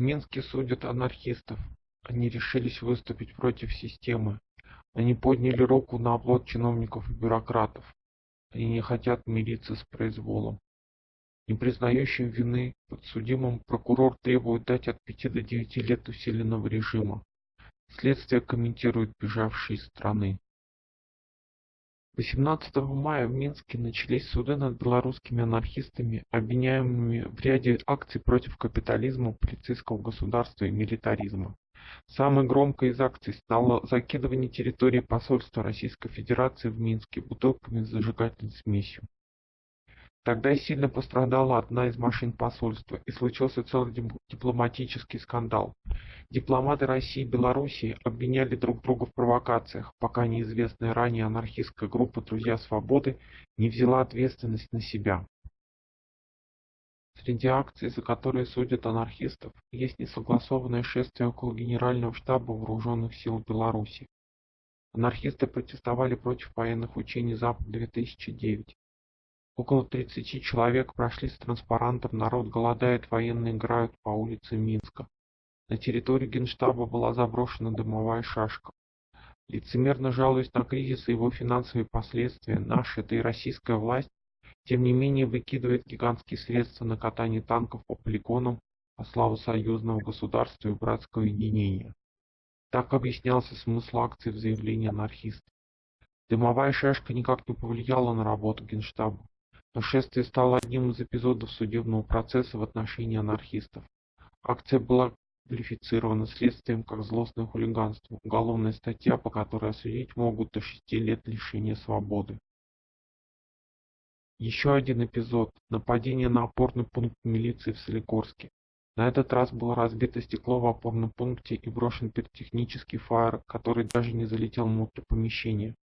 Минске судят анархистов. Они решились выступить против системы. Они подняли руку на оплот чиновников и бюрократов. Они не хотят мириться с произволом. Не признающим вины подсудимым прокурор требует дать от 5 до 9 лет усиленного режима. Следствие комментирует бежавшие из страны. 18 мая в Минске начались суды над белорусскими анархистами, обвиняемыми в ряде акций против капитализма, полицейского государства и милитаризма. Самой громкой из акций стало закидывание территории посольства Российской Федерации в Минске бутылками с зажигательной смесью. Тогда сильно пострадала одна из машин посольства, и случился целый дипломатический скандал. Дипломаты России и Белоруссии обвиняли друг друга в провокациях, пока неизвестная ранее анархистская группа «Друзья свободы» не взяла ответственность на себя. Среди акций, за которые судят анархистов, есть несогласованное шествие около Генерального штаба Вооруженных сил Беларуси. Анархисты протестовали против военных учений Запад-2009. Около 30 человек прошли с транспарантом «Народ голодает, военные играют» по улице Минска. На территорию Генштаба была заброшена дымовая шашка. Лицемерно жалуясь на кризис и его финансовые последствия, наша, да и российская власть, тем не менее выкидывает гигантские средства на катание танков по полигонам по славу союзного государства и братского единения. Так объяснялся смысл акции в заявлении анархистов. Дымовая шашка никак не повлияла на работу Генштаба. Но шествие стало одним из эпизодов судебного процесса в отношении анархистов. Акция была квалифицирована следствием как злостное хулиганство, уголовная статья, по которой осудить могут до 6 лет лишения свободы. Еще один эпизод – нападение на опорный пункт милиции в Солигорске. На этот раз было разбито стекло в опорном пункте и брошен пиротехнический фаер, который даже не залетел внутрь помещения.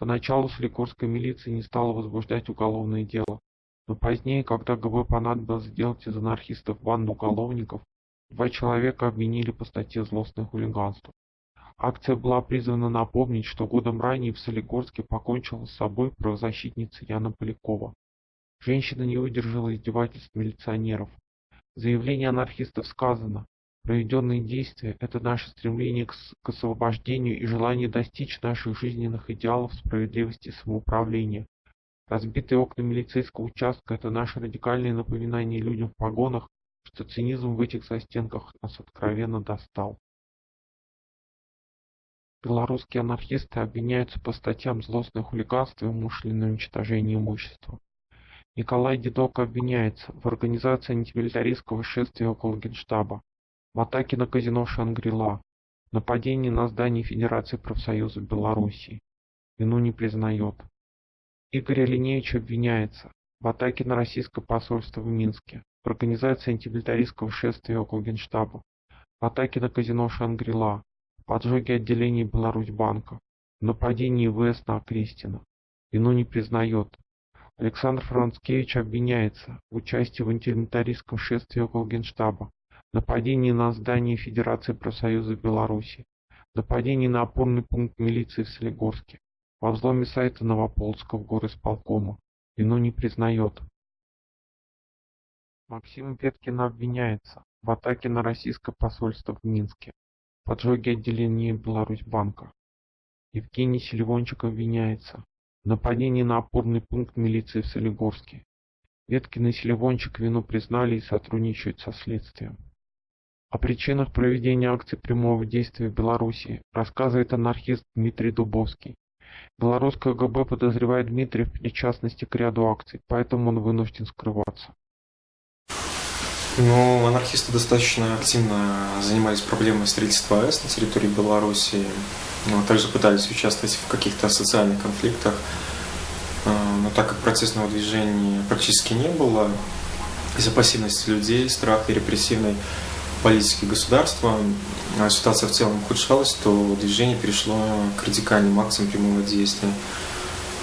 Поначалу Соликорская милиция не стала возбуждать уголовное дело, но позднее, когда ГБ понадобилось сделать из анархистов банду уголовников, два человека обвинили по статье «Злостное хулиганство». Акция была призвана напомнить, что годом ранее в Солигорске покончила с собой правозащитница Яна Полякова. Женщина не выдержала издевательств милиционеров. В заявлении анархистов сказано, Проведенные действия – это наше стремление к, освобождению и желание достичь наших жизненных идеалов справедливости и самоуправления. Разбитые окна милицейского участка – это наше радикальное напоминание людям в погонах, что цинизм в этих застенках нас откровенно достал. Белорусские анархисты обвиняются по статьям злостное хулиганство и умышленное уничтожение имущества. Николай Дедок обвиняется в организации антимилитаристского шествия около Генштаба, в атаке на казино «Шангрила», нападении на здание Федерации профсоюзов Белоруссии. Вину не признает. Игорь Алинеевич обвиняется в атаке на российское посольство в Минске, в организации антимилитаристского шествия около Генштаба, в атаке на казино «Шангрила», в поджоге отделений Беларусьбанка, в нападении ВС на Крестина. Вину не признает. Александр Францкевич обвиняется в участии в антимилитаристском шествии около Генштаба, нападение на здание Федерации профсоюзов Беларуси, нападение на опорный пункт милиции в Солигорске, во взломе сайта Новополского горосполкома. Вину не признает. Максим Петкин обвиняется в атаке на российское посольство в Минске, поджоге отделения Беларусьбанка. Евгений Селивончик обвиняется в нападении на опорный пункт милиции в Солигорске. Веткин и Селивончик вину признали и сотрудничают со следствием. О причинах проведения акций прямого действия в Беларуси рассказывает анархист Дмитрий Дубовский. Белорусская ГБ подозревает Дмитрия в причастности к ряду акций, поэтому он вынужден скрываться. Ну, анархисты достаточно активно занимались проблемой строительства АЭС на территории Беларуси, но также пытались участвовать в каких-то социальных конфликтах. А, но так как протестного движения практически не было, из-за пассивности людей, страха и репрессивной политики государства, а ситуация в целом ухудшалась, то движение перешло к радикальным акциям прямого действия.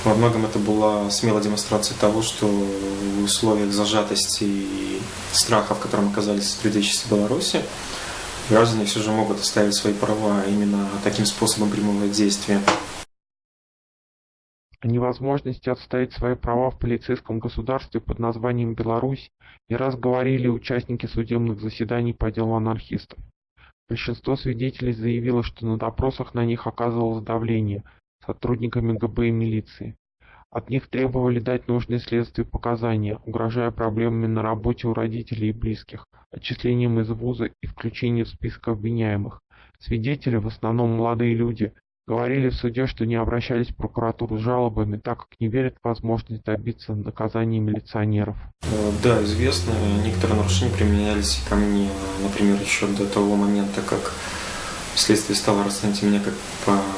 Во многом это была смелая демонстрация того, что в условиях зажатости и страха, в котором оказались предыдущие Беларуси, граждане все же могут оставить свои права именно таким способом прямого действия. О невозможности отстоять свои права в полицейском государстве под названием Беларусь не раз говорили участники судебных заседаний по делу анархистов. Большинство свидетелей заявило, что на допросах на них оказывалось давление сотрудниками ГБ и милиции. От них требовали дать нужные следствию показания, угрожая проблемами на работе у родителей и близких, отчислением из вуза и включением в список обвиняемых. Свидетели, в основном молодые люди, говорили в суде, что не обращались в прокуратуру с жалобами, так как не верят в возможность добиться наказания милиционеров. Э, да, известно, некоторые нарушения применялись ко мне, например, еще до того момента, как следствие стало расценивать меня как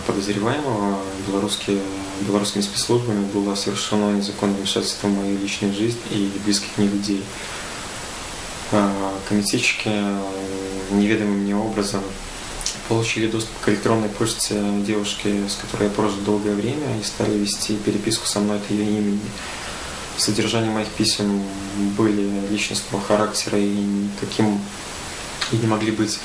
подозреваемого. Белорусские, белорусскими спецслужбами было совершено незаконное вмешательство в мою личную жизнь и близких мне людей. А, комитетчики неведомым мне образом получили доступ к электронной почте девушки, с которой я прожил долгое время, и стали вести переписку со мной от ее имени. Содержание моих писем были личностного характера и никаким и не могли быть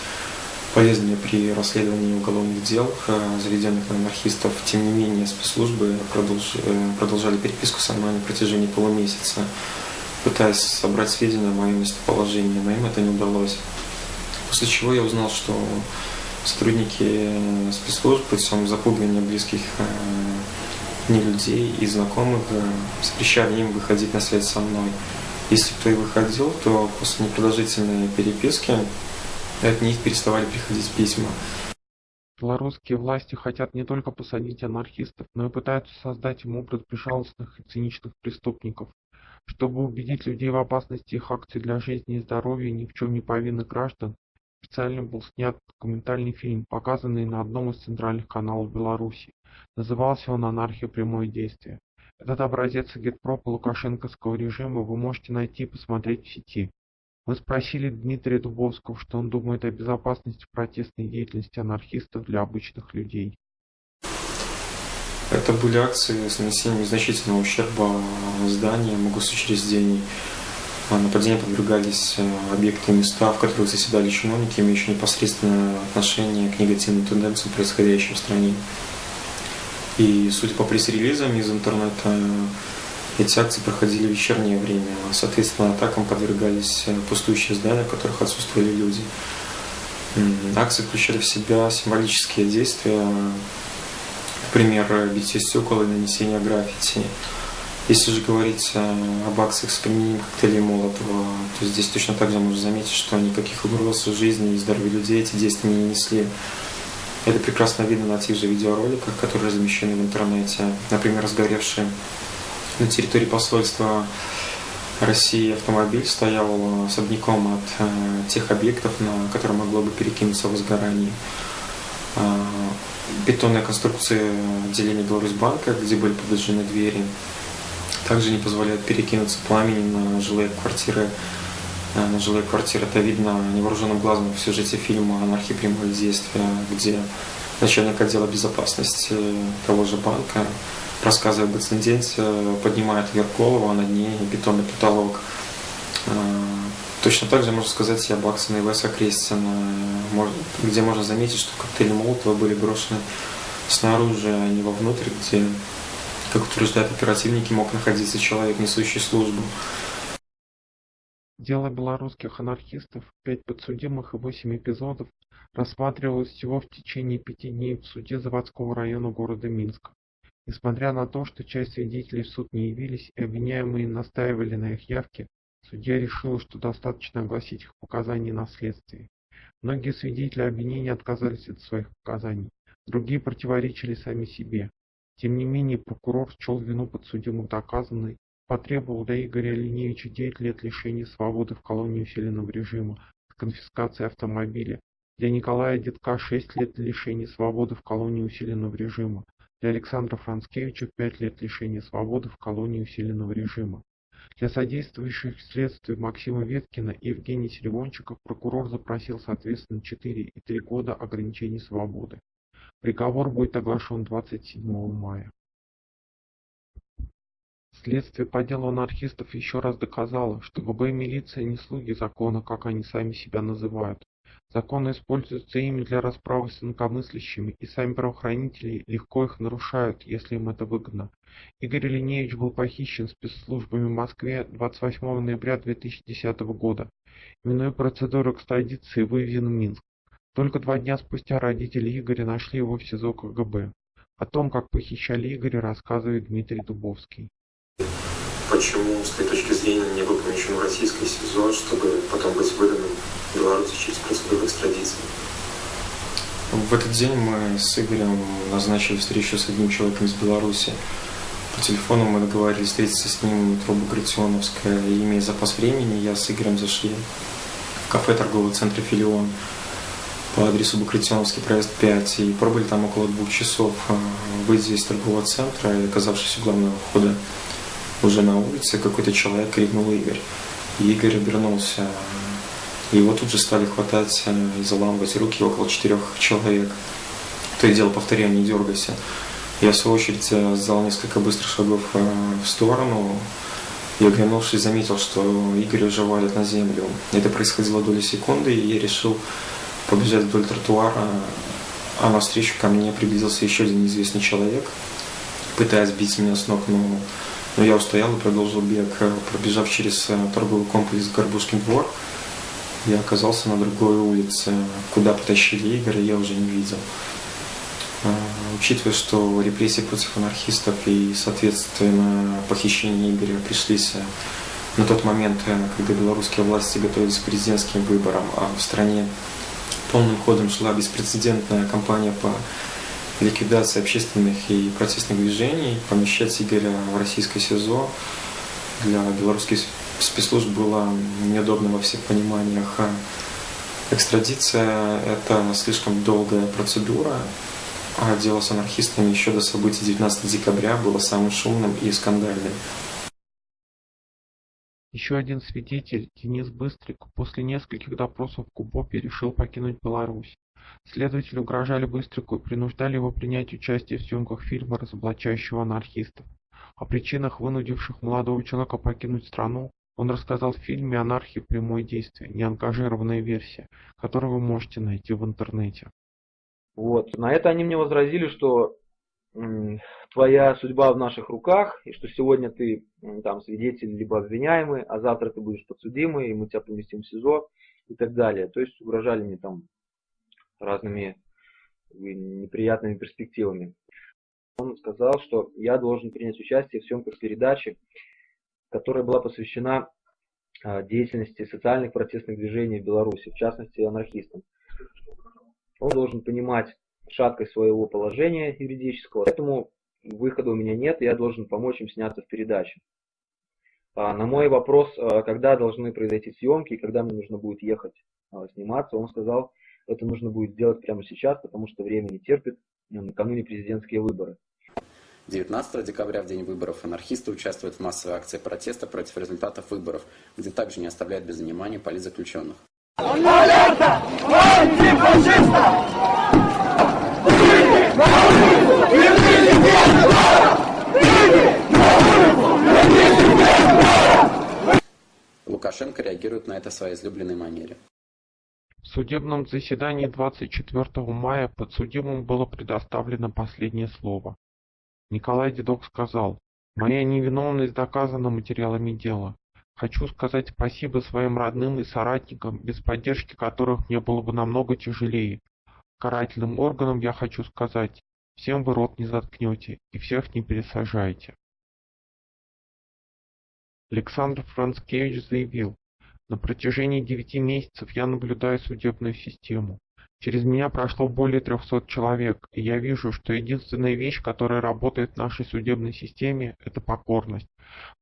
полезными при расследовании уголовных дел, э, заведенных на анархистов. Тем не менее, спецслужбы э, продолжали переписку со мной на протяжении полумесяца, пытаясь собрать сведения о моем местоположении, им это не удалось. После чего я узнал, что сотрудники спецслужб путем запугивания близких э, мне людей и знакомых запрещали им выходить на связь со мной. Если кто и выходил, то после непродолжительной переписки от них переставали приходить письма. Белорусские власти хотят не только посадить анархистов, но и пытаются создать им образ безжалостных и циничных преступников. Чтобы убедить людей в опасности их акций для жизни и здоровья ни в чем не повинных граждан, специально был снят документальный фильм, показанный на одном из центральных каналов Беларуси. Назывался он «Анархия. Прямое действие». Этот образец агитпропа лукашенковского режима вы можете найти и посмотреть в сети. Мы спросили Дмитрия Дубовского, что он думает о безопасности протестной деятельности анархистов для обычных людей. Это были акции с нанесением значительного ущерба зданиям, госучреждений. Нападения подвергались э, объекты и места, в которых заседали чиновники, имеющие непосредственное отношение к негативным тенденциям, происходящим в стране. И судя по пресс-релизам из интернета, эти акции проходили в вечернее время. Соответственно, атакам подвергались э, пустующие здания, в которых отсутствовали люди. Акции включали в себя символические действия, например, битье стекол и нанесение граффити. Если же говорить об акциях с применением коктейлей Молотова, то здесь точно так же можно заметить, что никаких угроз жизни и здоровью людей эти действия не несли. Это прекрасно видно на тех же видеороликах, которые размещены в интернете. Например, разгоревшие на территории посольства России автомобиль стоял особняком от э, тех объектов, на которые могло бы перекинуться возгорание. Э, бетонные конструкции отделения Беларусьбанка, где были подожжены двери, также не позволяют перекинуться пламени на жилые квартиры. Э, на жилые квартиры это видно невооруженным глазом в сюжете фильма «Анархия прямое действия», где начальник отдела безопасности того же банка рассказывая об инциденте, поднимает вверх голову, а над ней бетонный потолок. Точно так же можно сказать и об акции Веса Крестина, где можно заметить, что коктейли Молотова были брошены снаружи, а не вовнутрь, где, как утверждают оперативники, мог находиться человек, несущий службу. Дело белорусских анархистов, пять подсудимых и восемь эпизодов, рассматривалось всего в течение пяти дней в суде заводского района города Минска. Несмотря на то, что часть свидетелей в суд не явились и обвиняемые настаивали на их явке, судья решил, что достаточно огласить их показания на следствии. Многие свидетели обвинения отказались от своих показаний, другие противоречили сами себе. Тем не менее, прокурор счел вину подсудимых доказанной, потребовал для Игоря Линевича 9 лет лишения свободы в колонии усиленного режима с конфискацией автомобиля, для Николая Детка 6 лет лишения свободы в колонии усиленного режима, для Александра Францкевича пять лет лишения свободы в колонии усиленного режима. Для содействующих следствию Максима Веткина и Евгения Серебончика прокурор запросил соответственно 4 и 3 года ограничений свободы. Приговор будет оглашен 27 мая. Следствие по делу анархистов еще раз доказало, что ГБ и милиция не слуги закона, как они сами себя называют. Законы используются ими для расправы с инакомыслящими, и сами правоохранители легко их нарушают, если им это выгодно. Игорь Линеевич был похищен спецслужбами в Москве 28 ноября 2010 года. Минуя процедуру экстрадиции, вывезен в Минск. Только два дня спустя родители Игоря нашли его в СИЗО КГБ. О том, как похищали Игоря, рассказывает Дмитрий Дубовский. Почему, с той точки зрения, не был помещен в российское СИЗО, чтобы потом быть выданным в Беларуси через процедуру экстрадиции? В этот день мы с Игорем назначили встречу с одним человеком из Беларуси. По телефону мы договорились встретиться с ним в метро Багратионовская. И имея запас времени, я с Игорем зашли в кафе торгового центра «Филион» по адресу Багратионовский проезд 5 и пробыли там около двух часов. А, выйдя из торгового центра и оказавшись у главного входа уже на улице, какой-то человек крикнул Игорь. Игорь обернулся. Его тут же стали хватать и заламывать руки около четырех человек. То и дело повторяя, не дергайся. Я, в свою очередь, сделал несколько быстрых шагов в сторону и, оглянувшись, заметил, что Игорь уже валит на землю. Это происходило доли секунды, и я решил побежать вдоль тротуара, а навстречу ко мне приблизился еще один неизвестный человек, пытаясь сбить меня с ног, но, но я устоял и продолжил бег, пробежав через э, торговый комплекс Горбушкин двор. Я оказался на другой улице, куда потащили Игоря, я уже не видел. А, учитывая, что репрессии против анархистов и, соответственно, похищение Игоря пришлись э, на тот момент, э, когда белорусские власти готовились к президентским выборам, а в стране полным ходом шла беспрецедентная кампания по ликвидации общественных и протестных движений. Помещать Игоря в российское СИЗО для белорусских спецслужб было неудобно во всех пониманиях. Экстрадиция – это слишком долгая процедура, а дело с анархистами еще до событий 19 декабря было самым шумным и скандальным. Еще один свидетель, Денис Быстрик, после нескольких допросов в Кубопе решил покинуть Беларусь. Следователи угрожали Быстрику и принуждали его принять участие в съемках фильма, разоблачающего анархистов. О причинах, вынудивших молодого человека покинуть страну, он рассказал в фильме «Анархия. Прямое действие», неангажированная версия, которую вы можете найти в интернете. Вот. На это они мне возразили, что твоя судьба в наших руках, и что сегодня ты там свидетель либо обвиняемый, а завтра ты будешь подсудимый, и мы тебя поместим в СИЗО и так далее. То есть угрожали мне там разными неприятными перспективами. Он сказал, что я должен принять участие в съемках передачи, которая была посвящена а, деятельности социальных протестных движений в Беларуси, в частности анархистам. Он должен понимать шаткость своего положения юридического, поэтому выхода у меня нет, я должен помочь им сняться в передаче. А на мой вопрос, а, когда должны произойти съемки, когда мне нужно будет ехать а, сниматься, он сказал, это нужно будет сделать прямо сейчас, потому что время не терпит, накануне президентские выборы. 19 декабря, в день выборов, анархисты участвуют в массовой акции протеста против результатов выборов, где также не оставляют без внимания политзаключенных. Алерта! Лукашенко реагирует на это своей излюбленной манере. В судебном заседании 24 мая подсудимым было предоставлено последнее слово. Николай Дедок сказал, «Моя невиновность доказана материалами дела. Хочу сказать спасибо своим родным и соратникам, без поддержки которых мне было бы намного тяжелее. Карательным органам я хочу сказать, всем вы рот не заткнете и всех не пересажаете. Александр Францкевич заявил, на протяжении девяти месяцев я наблюдаю судебную систему. Через меня прошло более 300 человек, и я вижу, что единственная вещь, которая работает в нашей судебной системе, это покорность.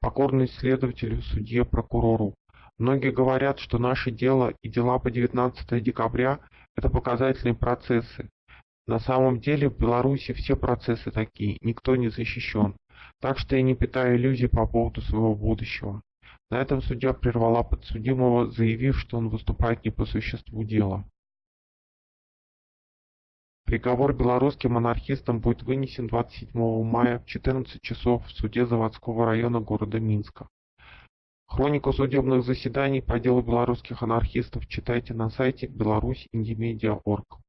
Покорность следователю, судье, прокурору. Многие говорят, что наше дело и дела по 19 декабря – это показательные процессы. На самом деле в Беларуси все процессы такие, никто не защищен. Так что я не питаю иллюзий по поводу своего будущего. На этом судья прервала подсудимого, заявив, что он выступает не по существу дела. Приговор белорусским анархистам будет вынесен 27 мая в 14 часов в суде заводского района города Минска. Хронику судебных заседаний по делу белорусских анархистов читайте на сайте беларусь-индимедиа.орг.